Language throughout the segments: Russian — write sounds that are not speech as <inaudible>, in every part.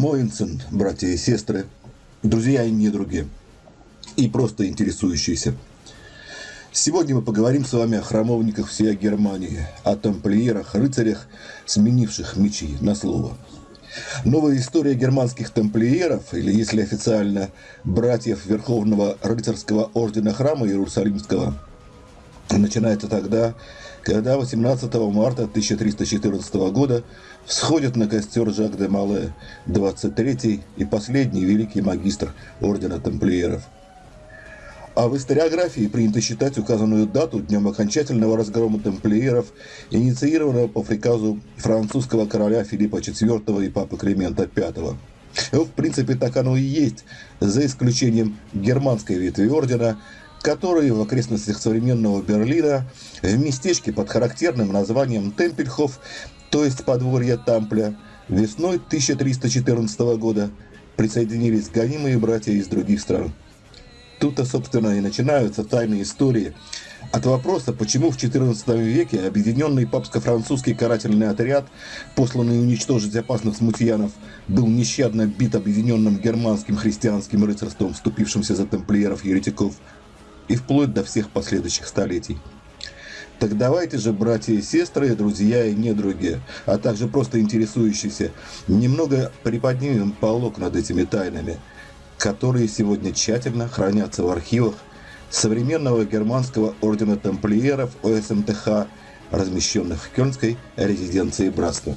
Моинсен, братья и сестры, друзья и недруги, и просто интересующиеся. Сегодня мы поговорим с вами о храмовниках всей Германии, о тамплиерах, рыцарях, сменивших мечи на слово. Новая история германских тамплиеров, или если официально, братьев Верховного рыцарского ордена храма Иерусалимского, начинается тогда, когда 18 марта 1314 года всходит на костер Жак де Мале, 23-й и последний великий магистр ордена тамплиеров. А в историографии принято считать указанную дату днем окончательного разгрома тамплиеров, инициированного по приказу французского короля Филиппа IV и папы Климента V. В принципе, так оно и есть, за исключением германской ветви ордена, которые в окрестностях современного Берлина, в местечке под характерным названием Темпельхоф, то есть подворье Тампля, весной 1314 года присоединились гонимые братья из других стран. Тут-то, собственно, и начинаются тайные истории. От вопроса, почему в XIV веке объединенный папско-французский карательный отряд, посланный уничтожить опасных смутьянов, был нещадно бит объединенным германским христианским рыцарством, вступившимся за тамплиеров-еретиков, и вплоть до всех последующих столетий. Так давайте же, братья и сестры, друзья и недруги, а также просто интересующиеся, немного приподнимем полок над этими тайнами, которые сегодня тщательно хранятся в архивах современного германского ордена тамплиеров ОСМТХ, размещенных в Кёльнской резиденции братства.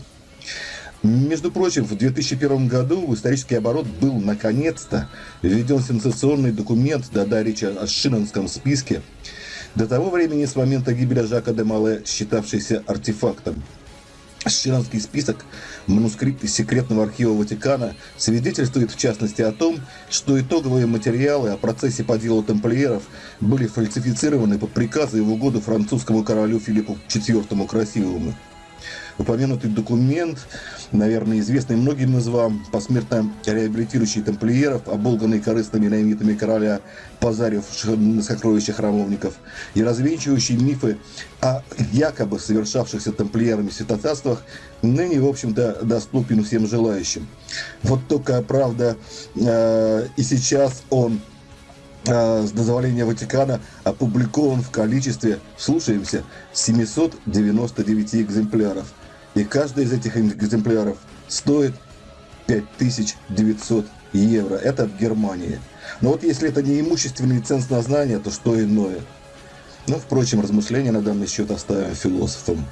Между прочим, в 2001 году в исторический оборот был наконец-то введен сенсационный документ Дада речи о Шинонском списке, до того времени с момента гибели Жака де Мале, считавшийся артефактом. Шинонский список, манускрипт из секретного архива Ватикана, свидетельствует в частности о том, что итоговые материалы о процессе по делу тамплиеров были фальсифицированы по приказу и в французскому королю Филиппу IV Красивому. Упомянутый документ, наверное, известный многим из вам, посмертно реабилитирующий тамплиеров, оболганный корыстными наимитами короля, позаривших на сокровища храмовников, и развенчивающий мифы о якобы совершавшихся тамплиерами святотатствах, ныне, в общем-то, доступен всем желающим. Вот только, правда, э, и сейчас он с дозволения Ватикана опубликован в количестве, слушаемся, 799 экземпляров. И каждый из этих экземпляров стоит 5900 евро. Это в Германии. Но вот если это не имущественный ценз на знания, то что иное? Ну, впрочем, размышления на данный счет оставим философам.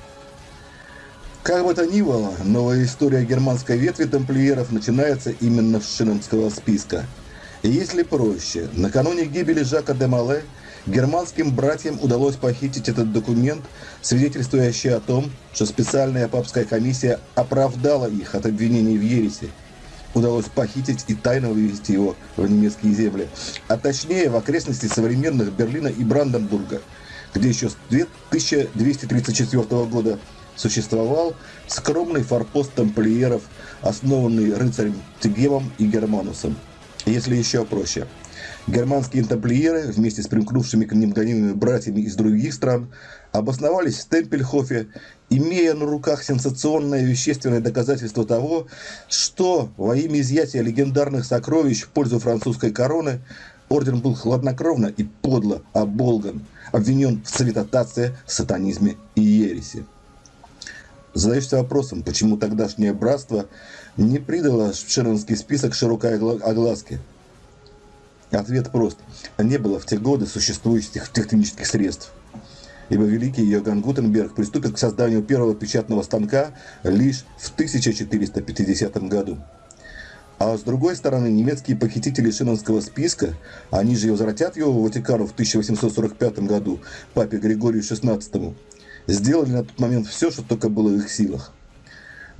Как бы то ни было, новая история германской ветви тамплиеров начинается именно с Шинонского списка – если проще, накануне гибели Жака де Мале германским братьям удалось похитить этот документ, свидетельствующий о том, что специальная папская комиссия оправдала их от обвинений в ереси. Удалось похитить и тайно вывести его в немецкие земли, а точнее в окрестности современных Берлина и Бранденбурга, где еще с 1234 года существовал скромный форпост тамплиеров, основанный рыцарем Тегемом и Германусом. Если еще проще. Германские тамплиеры вместе с примкнувшими к ним гонимыми братьями из других стран обосновались в Темпельхофе, имея на руках сенсационное вещественное доказательство того, что во имя изъятия легендарных сокровищ в пользу французской короны орден был хладнокровно и подло оболган, обвинен в святотатстве, сатанизме и ереси. Задаешься вопросом, почему тогдашнее братство не придало Шеронский список широкой огласки. Ответ прост. Не было в те годы существующих технических средств. Ибо великий Йоганн Гутенберг приступит к созданию первого печатного станка лишь в 1450 году. А с другой стороны, немецкие похитители Шинонского списка, они же возвратят его в Ватикану в 1845 году папе Григорию XVI, сделали на тот момент все, что только было в их силах.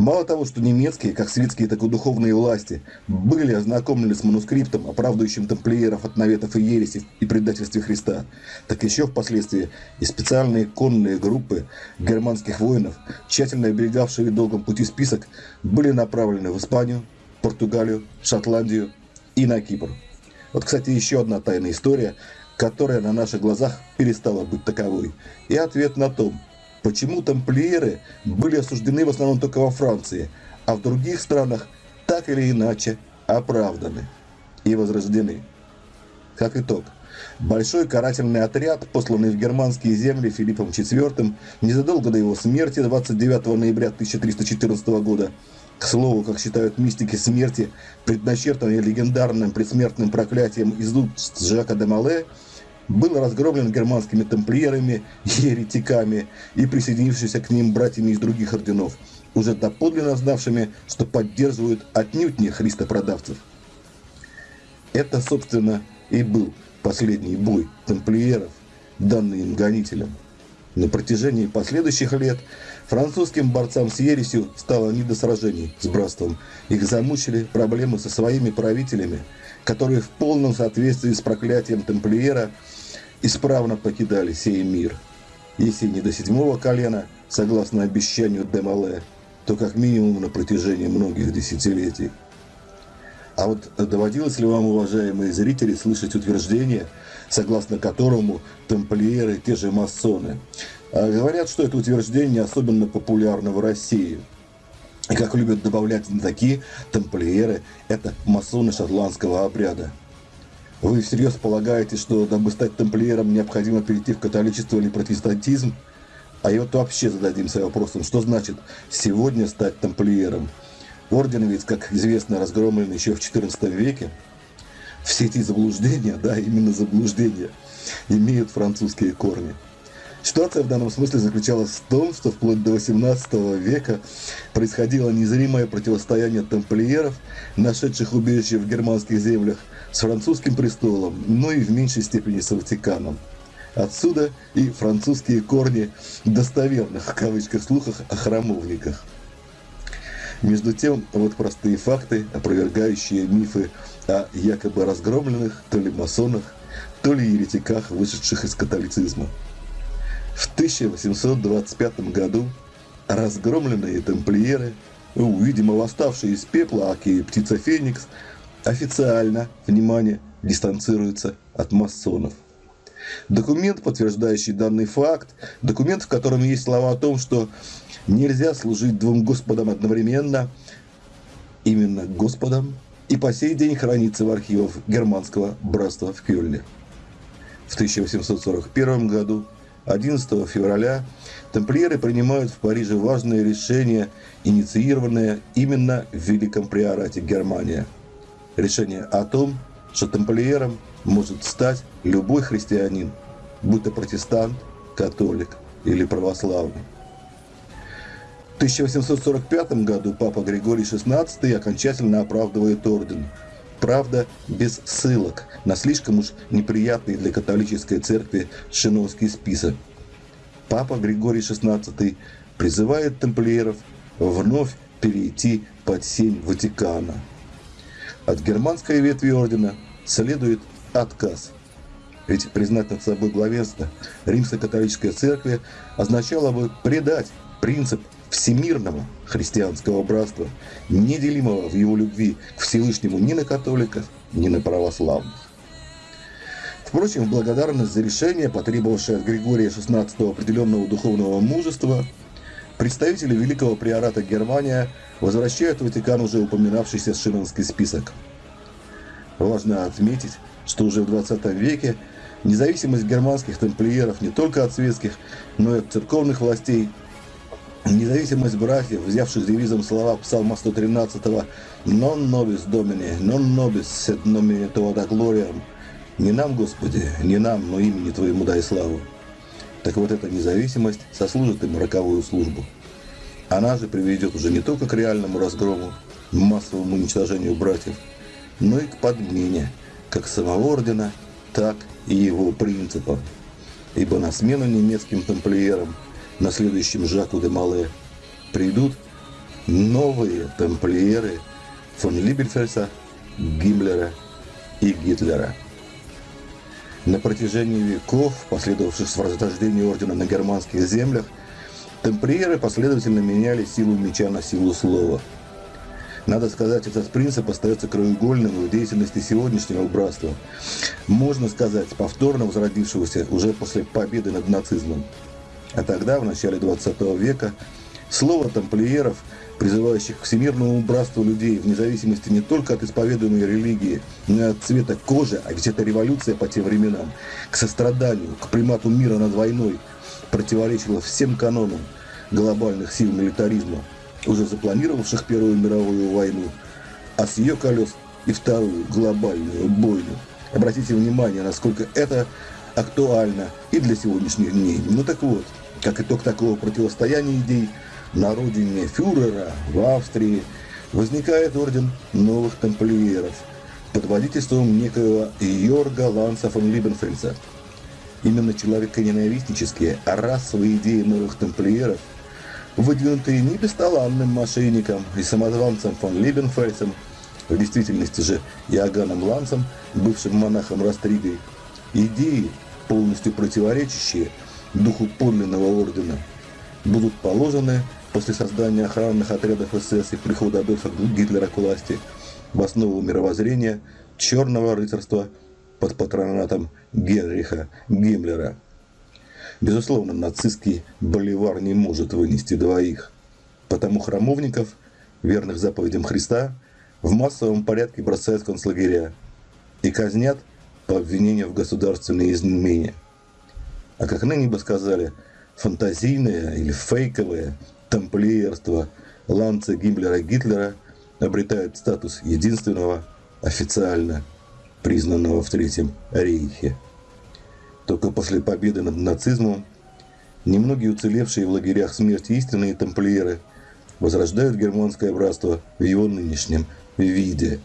Мало того, что немецкие, как светские, так и духовные власти, были ознакомлены с манускриптом, оправдывающим тамплиеров от наветов и ереси и предательстве Христа, так еще впоследствии и специальные конные группы германских воинов, тщательно оберегавшие долгом пути список, были направлены в Испанию, Португалию, Шотландию и на Кипр. Вот, кстати, еще одна тайная история, которая на наших глазах перестала быть таковой. И ответ на том – Почему тамплиеры были осуждены в основном только во Франции, а в других странах так или иначе оправданы и возрождены. Как итог, большой карательный отряд, посланный в германские земли Филиппом IV незадолго до его смерти 29 ноября 1314 года, к слову, как считают мистики смерти, предначертанной легендарным предсмертным проклятием из уст Жака де Мале, был разгромлен германскими тамплиерами, <laughs> еретиками и присоединившимися к ним братьями из других орденов, уже доподлинно знавшими, что поддерживают отнюдь не христопродавцев. Это, собственно, и был последний бой тамплиеров, данный им гонителям. На протяжении последующих лет французским борцам с ересью стало не до сражений с братством. Их замучили проблемы со своими правителями, которые в полном соответствии с проклятием тамплиера исправно покидали сей мир. Если не до седьмого колена, согласно обещанию Демале, то как минимум на протяжении многих десятилетий. А вот доводилось ли вам, уважаемые зрители, слышать утверждение, согласно которому тамплиеры – те же масоны? А говорят, что это утверждение особенно популярно в России. И как любят добавлять такие тамплиеры – это масоны шотландского обряда. Вы всерьез полагаете, что дабы стать тамплиером необходимо перейти в католичество или протестантизм? А и вот вообще зададимся вопросом, что значит сегодня стать тамплиером – Орден ведь, как известно, разгромлен еще в XIV веке. Все эти заблуждения, да, именно заблуждения, имеют французские корни. Ситуация в данном смысле заключалась в том, что вплоть до XVIII века происходило незримое противостояние тамплиеров, нашедших убежище в германских землях, с французским престолом, но и в меньшей степени с Ватиканом. Отсюда и французские корни достоверных, в кавычках, слухах о храмовниках. Между тем, вот простые факты, опровергающие мифы о якобы разгромленных то ли масонах, то ли еретиках, вышедших из католицизма. В 1825 году разгромленные тамплиеры, видимо, восставшие из пепла, аки птица Феникс, официально, внимание, дистанцируются от масонов. Документ, подтверждающий данный факт, документ, в котором есть слова о том, что Нельзя служить двум Господам одновременно, именно Господом, и по сей день хранится в архивах германского братства в Кёльне. В 1841 году, 11 февраля, тамплиеры принимают в Париже важное решение, инициированное именно в Великом Приорате Германия. Решение о том, что тамплиером может стать любой христианин, будь то протестант, католик или православный. 1845 году папа Григорий XVI окончательно оправдывает орден. Правда, без ссылок на слишком уж неприятный для католической церкви Шиновский список. Папа Григорий XVI призывает тамплиеров вновь перейти под сень Ватикана. От германской ветви ордена следует отказ. Ведь признать над собой главенство римско-католической церкви означало бы предать принцип всемирного христианского братства, неделимого в его любви к Всевышнему ни на католиков, ни на православных. Впрочем, в благодарность за решение, потребовавшее от Григория XVI определенного духовного мужества, представители Великого Приората Германия возвращают в Ватикан уже упоминавшийся Шинонский список. Важно отметить, что уже в 20 веке независимость германских тамплиеров не только от светских, но и от церковных властей Независимость братьев, взявших девизом слова Псалма 113 «Non nobis Domini, non nobis sed nomine Tuoda gloriam» «Не нам, Господи, не нам, но имени Твоему дай славу». Так вот эта независимость сослужит им роковую службу. Она же приведет уже не только к реальному разгрому, массовому уничтожению братьев, но и к подмене как самого ордена, так и его принципов. Ибо на смену немецким тамплиерам – на следующем Жаку де Мале придут новые тамплиеры фон Либельфельса, Гиммлера и Гитлера. На протяжении веков, последовавших с возрождения ордена на германских землях, тамплиеры последовательно меняли силу меча на силу слова. Надо сказать, этот принцип остается краеугольным в деятельности сегодняшнего братства. Можно сказать, повторно возродившегося уже после победы над нацизмом. А тогда, в начале 20 века, слово тамплиеров призывающих к всемирному братству людей в независимости не только от исповедуемой религии, но и от цвета кожи, а ведь это революция по тем временам, к состраданию, к примату мира над войной, противоречила всем канонам глобальных сил милитаризма, уже запланировавших Первую мировую войну, а с ее колес и вторую глобальную бойню. Обратите внимание, насколько это актуально и для сегодняшних дней. Ну так вот, как итог такого противостояния идей – на родине фюрера в Австрии возникает орден новых тамплиеров под водительством некоего Йорга Ланса фон Либенфельса. Именно человеконенавистнические, а расовые идеи новых тамплиеров, выдвинутые не бесталанным мошенником и самозванцем фон Либенфельсом, в действительности же Иоганном Лансом, бывшим монахом Растригой, идеи, полностью противоречащие духу подлинного ордена, будут положены после создания охранных отрядов СС и прихода Адольфа Гитлера к власти в основу мировоззрения черного рыцарства под патронатом Генриха Гиммлера. Безусловно, нацистский боливар не может вынести двоих, потому храмовников, верных заповедям Христа, в массовом порядке бросают в концлагеря и казнят по обвинению в государственной измене. А как ныне бы сказали, фантазийное или фейковое тамплиерство Ланца Гиммлера Гитлера обретает статус единственного официально признанного в Третьем Рейхе. Только после победы над нацизмом немногие уцелевшие в лагерях смерти истинные тамплиеры возрождают германское братство в его нынешнем виде.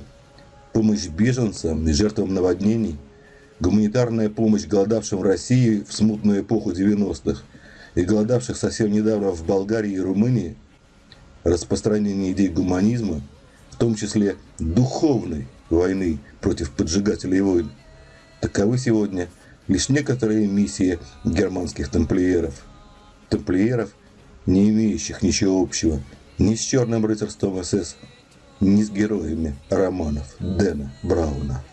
Помощь беженцам и жертвам наводнений, гуманитарная помощь голодавшим в России в смутную эпоху 90-х – и голодавших совсем недавно в Болгарии и Румынии, распространение идей гуманизма, в том числе духовной войны против поджигателей войн, таковы сегодня лишь некоторые миссии германских тамплиеров. Тамплиеров, не имеющих ничего общего ни с черным рыцарством СС, ни с героями романов Дэна Брауна.